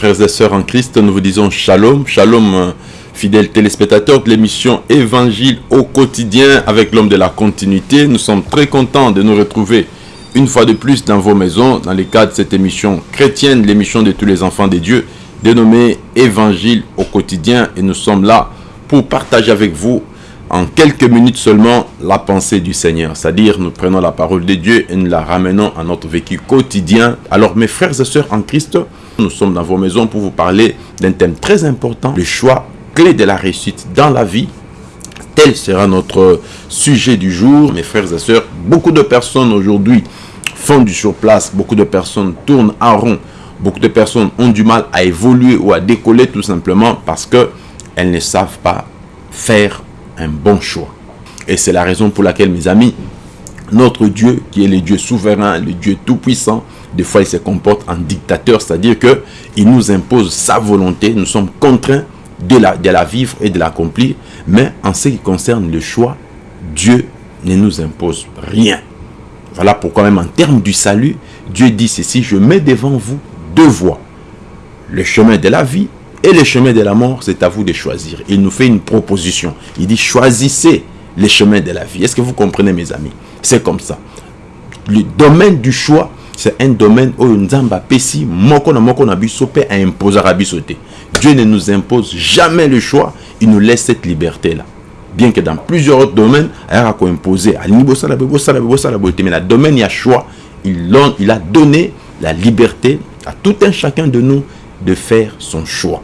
Frères et sœurs en Christ, nous vous disons shalom, shalom, euh, fidèles téléspectateurs de l'émission Évangile au quotidien avec l'homme de la continuité. Nous sommes très contents de nous retrouver une fois de plus dans vos maisons, dans le cadre de cette émission chrétienne, l'émission de tous les enfants de Dieu, dénommée Évangile au quotidien. Et nous sommes là pour partager avec vous en quelques minutes seulement la pensée du Seigneur. C'est-à-dire, nous prenons la parole de Dieu et nous la ramenons à notre vécu quotidien. Alors, mes frères et sœurs en Christ, nous sommes dans vos maisons pour vous parler d'un thème très important, le choix clé de la réussite dans la vie. Tel sera notre sujet du jour, mes frères et sœurs. Beaucoup de personnes aujourd'hui font du surplace, beaucoup de personnes tournent en rond, beaucoup de personnes ont du mal à évoluer ou à décoller tout simplement parce que elles ne savent pas faire bon choix. Et c'est la raison pour laquelle, mes amis, notre Dieu, qui est le Dieu souverain, le Dieu tout-puissant, des fois il se comporte en dictateur, c'est-à-dire que il nous impose sa volonté, nous sommes contraints de la, de la vivre et de l'accomplir, mais en ce qui concerne le choix, Dieu ne nous impose rien. Voilà pourquoi même en termes du salut, Dieu dit ceci, je mets devant vous deux voies, le chemin de la vie et le chemin de la mort, c'est à vous de choisir. Il nous fait une proposition. Il dit, choisissez les chemins de la vie. Est-ce que vous comprenez, mes amis? C'est comme ça. Le domaine du choix, c'est un domaine où Nzamba Pessi, Moko na Moko na Bisope a imposé à Bisote. Dieu ne nous impose jamais le choix, il nous laisse cette liberté-là. Bien que dans plusieurs autres domaines, il a imposé mais le domaine, y a choix, il a donné la liberté à tout un chacun de nous de faire son choix.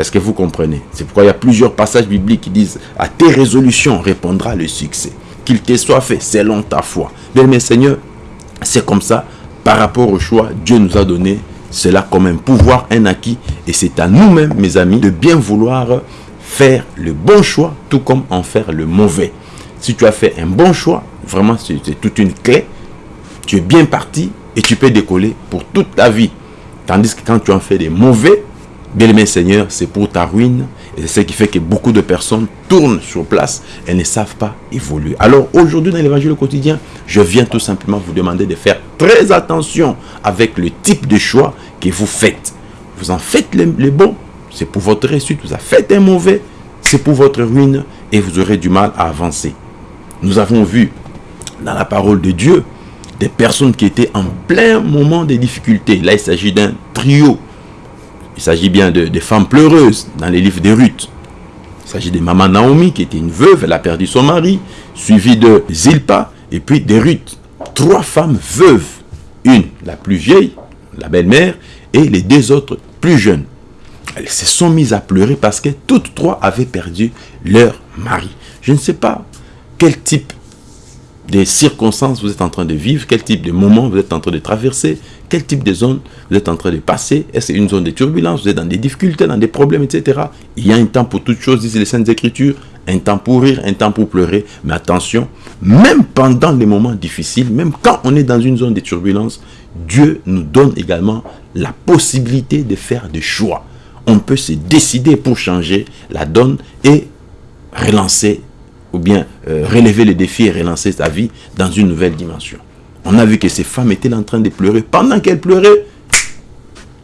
Est-ce que vous comprenez? C'est pourquoi il y a plusieurs passages bibliques qui disent « À tes résolutions répondra le succès. Qu'il te soit fait selon ta foi. » Bien, mes seigneurs, c'est comme ça. Par rapport au choix, Dieu nous a donné cela comme un pouvoir, un acquis. Et c'est à nous-mêmes, mes amis, de bien vouloir faire le bon choix, tout comme en faire le mauvais. Si tu as fait un bon choix, vraiment, c'est toute une clé. Tu es bien parti et tu peux décoller pour toute ta vie. Tandis que quand tu en fais des mauvais, Bien-aimé Seigneur, c'est pour ta ruine. Et c'est ce qui fait que beaucoup de personnes tournent sur place et ne savent pas évoluer. Alors aujourd'hui dans l'évangile quotidien, je viens tout simplement vous demander de faire très attention avec le type de choix que vous faites. Vous en faites les, bons, c'est pour votre réussite. Vous en faites un mauvais, c'est pour votre ruine et vous aurez du mal à avancer. Nous avons vu dans la parole de Dieu des personnes qui étaient en plein moment de difficultés. Là, il s'agit d'un trio il s'agit bien de, femmes pleureuses dans les livres de Ruth. Il s'agit de Maman Naomi qui était une veuve, elle a perdu son mari, suivi de Zilpa et puis de Ruth. Trois femmes veuves. Une, la plus vieille, la belle-mère, et les deux autres plus jeunes. Elles se sont mises à pleurer parce que toutes trois avaient perdu leur mari. Je ne sais pas quel type de circonstances vous êtes en train de vivre, quel type de moment vous êtes en train de traverser, quel type de zone vous êtes en train de passer. Est-ce une zone de turbulence Vous êtes dans des difficultés, dans des problèmes, etc. Il y a un temps pour toutes choses, disent les Saintes Écritures. Un temps pour rire, un temps pour pleurer. Mais attention, même pendant les moments difficiles, même quand on est dans une zone de turbulence, Dieu nous donne également la possibilité de faire des choix. On peut se décider pour changer la donne et relancer ou bien euh, relever les défis et relancer sa vie dans une nouvelle dimension. On a vu que ces femmes étaient en train de pleurer. Pendant qu'elles pleuraient,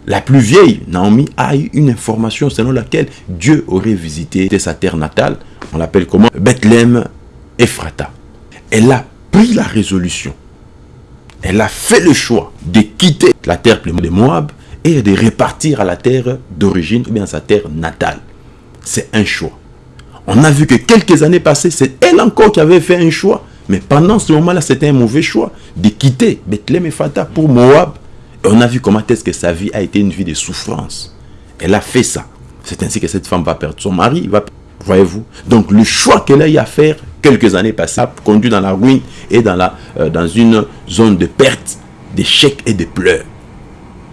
la plus vieille, Naomi, a eu une information selon laquelle Dieu aurait visité sa terre natale. On l'appelle comment? Bethléem Ephrata. Elle a pris la résolution. Elle a fait le choix de quitter la terre de Moab et de repartir à la terre d'origine ou bien sa terre natale. C'est un choix. On a vu que quelques années passées, c'est elle encore qui avait fait un choix mais pendant ce moment-là, c'était un mauvais choix de quitter Bethléem et Fata pour Moab. Et on a vu comment est-ce que sa vie a été une vie de souffrance. Elle a fait ça. C'est ainsi que cette femme va perdre son mari. Voyez-vous Donc le choix qu'elle a eu à faire quelques années passées a conduit dans la ruine et dans, la, euh, dans une zone de perte, d'échec et de pleurs.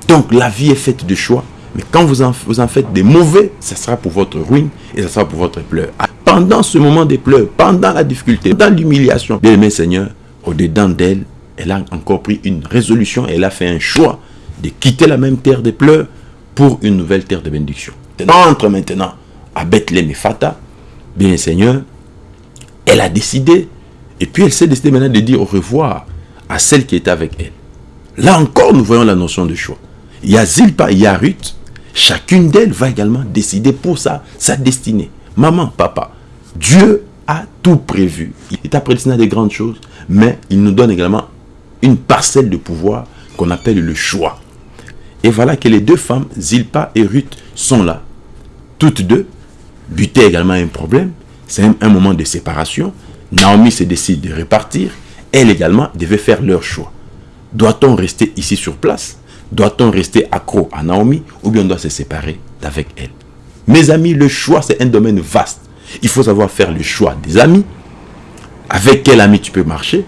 Donc la vie est faite de choix. Mais quand vous en, faites des mauvais, ça sera pour votre ruine et ça sera pour votre pleur pendant ce moment de pleurs, pendant la difficulté, dans l'humiliation, bien aimé Seigneur, au-dedans d'elle, elle a encore pris une résolution, elle a fait un choix de quitter la même terre de pleurs pour une nouvelle terre de bénédiction. Entre maintenant à Bethléem et Fata, bien Seigneur, elle a décidé, et puis elle s'est décidée maintenant de dire au revoir à celle qui était avec elle. Là encore, nous voyons la notion de choix. Il y chacune d'elles va également décider pour sa destinée. Maman, papa, Dieu a tout prévu. Il t'a prédestiné à des grandes choses, mais il nous donne également une parcelle de pouvoir qu'on appelle le choix. Et voilà que les deux femmes, Zilpa et Ruth, sont là. Toutes deux butaient également un problème. C'est un, moment de séparation. Naomi se décide de repartir. Elle également devait faire leur choix. Doit-on rester ici sur place? Doit-on rester accro à Naomi ou bien on doit se séparer d'avec elle? Mes amis, le choix, c'est un domaine vaste. Il faut savoir faire le choix des amis. Avec quel ami tu peux marcher?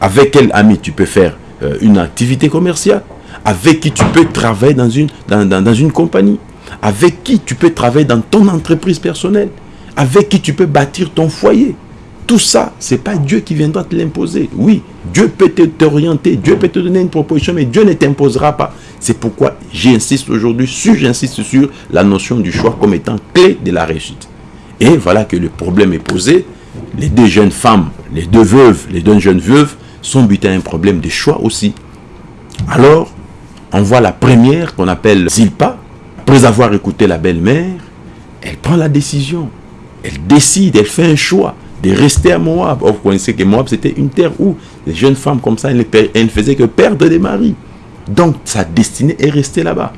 Avec quel ami tu peux faire euh, une activité commerciale? Avec qui tu peux travailler dans une, dans une compagnie? Avec qui tu peux travailler dans ton entreprise personnelle? Avec qui tu peux bâtir ton foyer? Tout ça, ce n'est pas Dieu qui viendra te l'imposer. Oui, Dieu peut t'orienter, Dieu peut te donner une proposition, mais Dieu ne t'imposera pas. C'est pourquoi j'insiste aujourd'hui, sur, j'insiste sur la notion du choix comme étant clé de la réussite. Et voilà que le problème est posé. Les deux jeunes femmes, les deux veuves, les deux jeunes veuves sont butées à un problème de choix aussi. Alors, on voit la première qu'on appelle Zilpa. Après avoir écouté la belle-mère, elle prend la décision. Elle décide, elle fait un choix de rester à Moab. vous connaissez que Moab, c'était une terre où les jeunes femmes comme ça, elles ne, faisaient que perdre des maris. Donc, sa destinée est restée là-bas.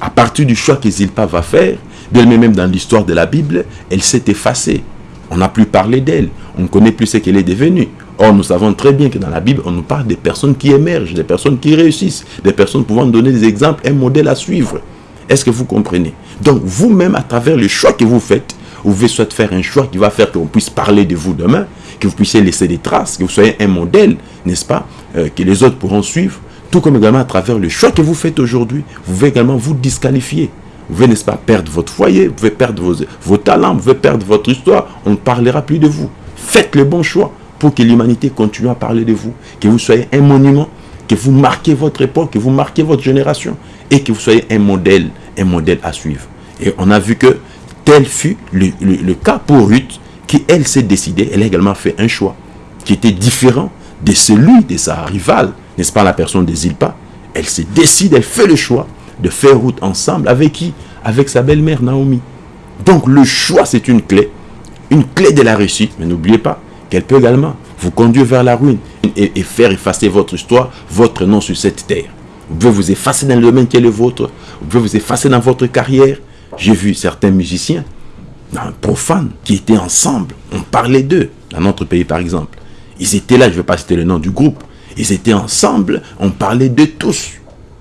À partir du choix que Zilpa va faire, d'elle-même dans l'histoire de la Bible, elle s'est effacée. On n'a plus parlé d'elle. On ne connaît plus ce qu'elle est devenue. Or, nous savons très bien que dans la Bible, on nous parle des personnes qui émergent, des personnes qui réussissent, des personnes pouvant donner des exemples, un modèle à suivre. Est-ce que vous comprenez? Donc, vous-même, à travers le choix que vous faites, vous soit faire un choix qui va faire qu'on puisse parler de vous demain, que vous puissiez laisser des traces, que vous soyez un modèle, n'est-ce pas, euh, que les autres pourront suivre, tout comme également à travers le choix que vous faites aujourd'hui, vous pouvez également vous disqualifier. Vous pouvez, n'est-ce pas, perdre votre foyer, vous pouvez perdre vos, vos talents, vous pouvez perdre votre histoire, on ne parlera plus de vous. Faites le bon choix pour que l'humanité continue à parler de vous, que vous soyez un monument, que vous marquez votre époque, que vous marquez votre génération et que vous soyez un modèle, un modèle à suivre. Et on a vu que Tel fut le, cas pour Ruth, qui elle s'est décidée, elle a également fait un choix qui était différent de celui de sa rivale, n'est-ce pas la personne des Zilpa. Elle se décide, elle fait le choix de faire route ensemble avec qui? Avec sa belle-mère Naomi. Donc le choix c'est une clé, une clé de la réussite, mais n'oubliez pas qu'elle peut également vous conduire vers la ruine et, et, faire effacer votre histoire, votre nom sur cette terre. Vous pouvez vous effacer dans le domaine qui est le vôtre, vous pouvez vous effacer dans votre carrière, j'ai vu certains musiciens, profanes, qui étaient ensemble. On parlait d'eux, dans notre pays par exemple. Ils étaient là, je ne vais pas citer le nom du groupe. Ils étaient ensemble, on parlait d'eux tous.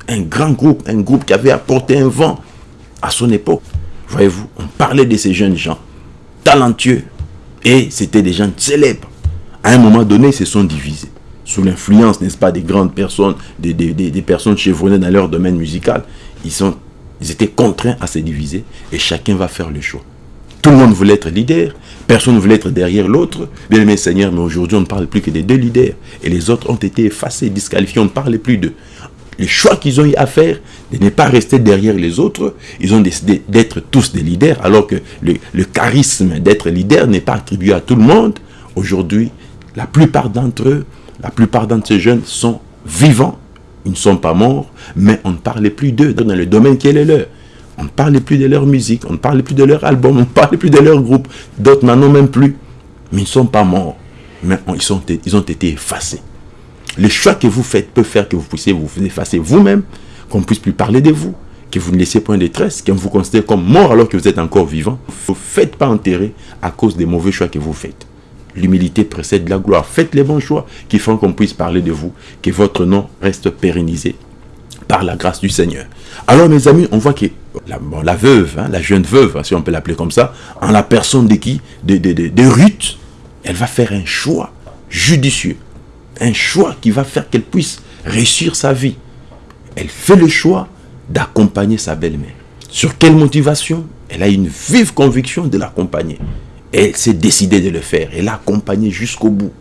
Un grand groupe, un groupe qui avait apporté un vent à son époque. Voyez-vous, on parlait de ces jeunes gens, talentueux. Et c'était des gens célèbres. À un moment donné, ils se sont divisés. Sous l'influence, n'est-ce pas, des grandes personnes, des, des, des personnes chevronnées dans leur domaine musical. Ils sont ils étaient contraints à se diviser et chacun va faire le choix. Tout le monde voulait être leader, personne ne voulait être derrière l'autre. Bien aimé Seigneur, mais aujourd'hui on ne parle plus que des deux leaders. Et les autres ont été effacés, disqualifiés, on ne parle plus d'eux. Le choix qu'ils ont eu à faire de ne pas rester derrière les autres, ils ont décidé d'être tous des leaders, alors que le, le charisme d'être leader n'est pas attribué à tout le monde. Aujourd'hui, la plupart d'entre eux, la plupart d'entre ces jeunes sont vivants ils ne sont pas morts, mais on ne parlait plus d'eux dans le domaine qui est le leur. On ne parlait plus de leur musique, on ne parlait plus de leur album, on ne parlait plus de leur groupe. D'autres n'en ont même plus. Mais ils ne sont pas morts. Mais ils, ont été effacés. Le choix que vous faites peut faire que vous puissiez vous effacer vous-même, qu'on ne puisse plus parler de vous, que vous ne laissiez point de détresse, qu'on vous considère comme mort alors que vous êtes encore vivant. Vous ne faites pas enterrer à cause des mauvais choix que vous faites. L'humilité précède la gloire. Faites les bons choix qui font qu'on puisse parler de vous, que votre nom reste pérennisé par la grâce du Seigneur. Alors mes amis, on voit que la, veuve, hein, la jeune veuve, si on peut l'appeler comme ça, en la personne de qui? De, Ruth, elle va faire un choix judicieux. Un choix qui va faire qu'elle puisse réussir sa vie. Elle fait le choix d'accompagner sa belle-mère. Sur quelle motivation? Elle a une vive conviction de l'accompagner elle s'est décidée de le faire. Elle l'a accompagné jusqu'au bout.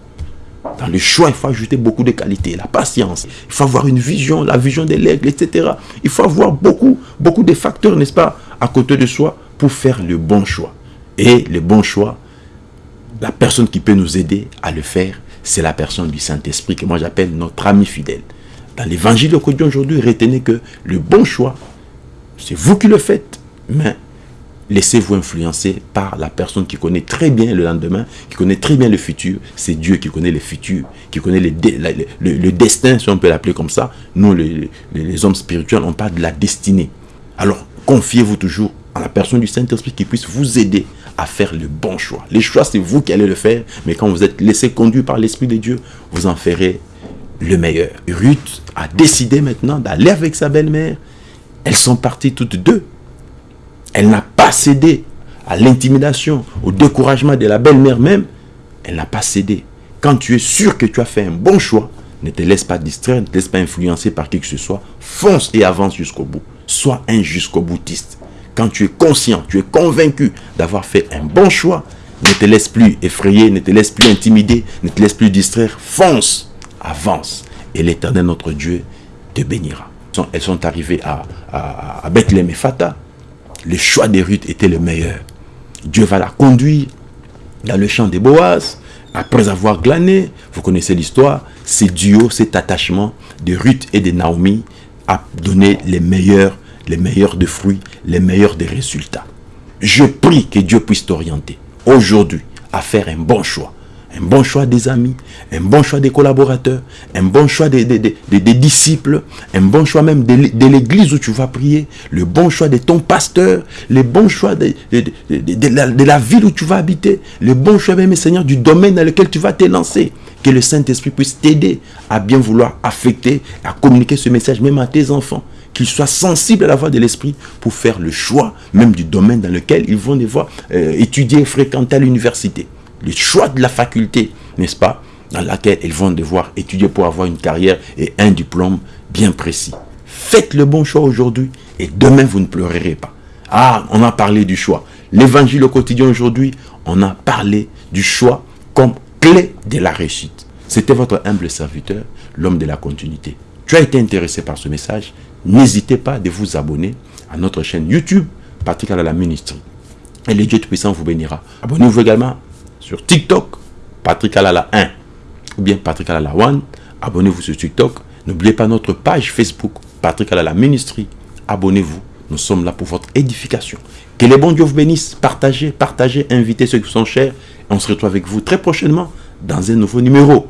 Dans le choix, il faut ajouter beaucoup de qualités. La patience. Il faut avoir une vision, la vision de l'aigle, etc. Il faut avoir beaucoup, beaucoup de facteurs, n'est-ce pas, à côté de soi pour faire le bon choix. Et le bon choix, la personne qui peut nous aider à le faire, c'est la personne du Saint-Esprit que moi j'appelle notre ami fidèle. Dans l'évangile quotidien aujourd'hui, retenez que le bon choix, C'est vous qui le faites. Mais laissez-vous influencer par la personne qui connaît très bien le lendemain, qui connaît très bien le futur. C'est Dieu qui connaît le futur, qui connaît le, destin, si on peut l'appeler comme ça. Nous, les, les hommes spirituels, on parle de la destinée. Alors, confiez-vous toujours à la personne du Saint-Esprit qui puisse vous aider à faire le bon choix. Les choix, c'est vous qui allez le faire, mais quand vous êtes laissé conduire par l'Esprit de Dieu, vous en ferez le meilleur. Ruth a décidé maintenant d'aller avec sa belle-mère. Elles sont parties toutes deux. Elle n'a pas cédé à l'intimidation, au découragement de la belle-mère même. Elle n'a pas cédé. Quand tu es sûr que tu as fait un bon choix, ne te laisse pas distraire, ne te laisse pas influencer par qui que ce soit. Fonce et avance jusqu'au bout. Sois un jusqu'au boutiste. Quand tu es conscient, tu es convaincu d'avoir fait un bon choix, ne te laisse plus effrayer, ne te laisse plus intimider, ne te laisse plus distraire. Fonce, avance. Et l'éternel, notre Dieu, te bénira. Elles sont arrivées à, à, et. Le choix des Ruth était le meilleur. Dieu va la conduire dans le champ des Boas. Après avoir glané, vous connaissez l'histoire, ce duo, cet attachement de Ruth et de Naomi a donné les meilleurs les meilleurs de fruits, les meilleurs des résultats. Je prie que Dieu puisse t'orienter aujourd'hui à faire un bon choix. Un bon choix des amis, un bon choix des collaborateurs, un bon choix des, des, disciples, un bon choix même de, l'église où tu vas prier, le bon choix de ton pasteur, le bon choix de, la, la, ville où tu vas habiter, le bon choix même, Seigneur, du domaine dans lequel tu vas te lancer. Que le Saint-Esprit puisse t'aider à bien vouloir affecter, à communiquer ce message même à tes enfants qu'ils soient sensibles à la voix de l'esprit pour faire le choix même du domaine dans lequel ils vont devoir euh, étudier, fréquenter à l'université. Le choix de la faculté, n'est-ce pas, dans laquelle ils vont devoir étudier pour avoir une carrière et un diplôme bien précis. Faites le bon choix aujourd'hui et demain vous ne pleurerez pas. Ah, on a parlé du choix. L'évangile au quotidien aujourd'hui, on a parlé du choix comme clé de la réussite. C'était votre humble serviteur, l'homme de la continuité. Tu as été intéressé par ce message n'hésitez pas de vous abonner à notre chaîne YouTube, Patrick Alala Ministry. Et le Dieu Tout-Puissant vous bénira. Abonnez-vous également sur TikTok, Patrick Alala 1 ou bien Patrick Alala 1. Abonnez-vous sur TikTok. N'oubliez pas notre page Facebook, Patrick Alala Ministry. Abonnez-vous. Nous sommes là pour votre édification. Que les bons Dieu vous bénisse. Partagez, partagez, invitez ceux qui sont chers. On se retrouve avec vous très prochainement dans un nouveau numéro.